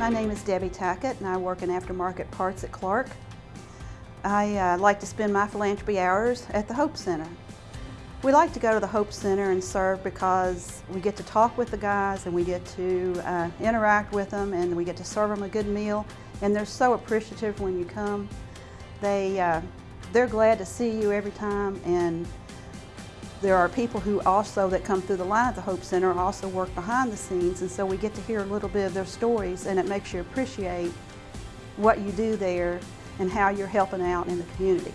My name is Debbie Tackett and I work in aftermarket parts at Clark. I uh, like to spend my philanthropy hours at the Hope Center. We like to go to the Hope Center and serve because we get to talk with the guys and we get to uh, interact with them and we get to serve them a good meal and they're so appreciative when you come. They, uh, they're glad to see you every time and there are people who also that come through the line at the Hope Center also work behind the scenes and so we get to hear a little bit of their stories and it makes you appreciate what you do there and how you're helping out in the community.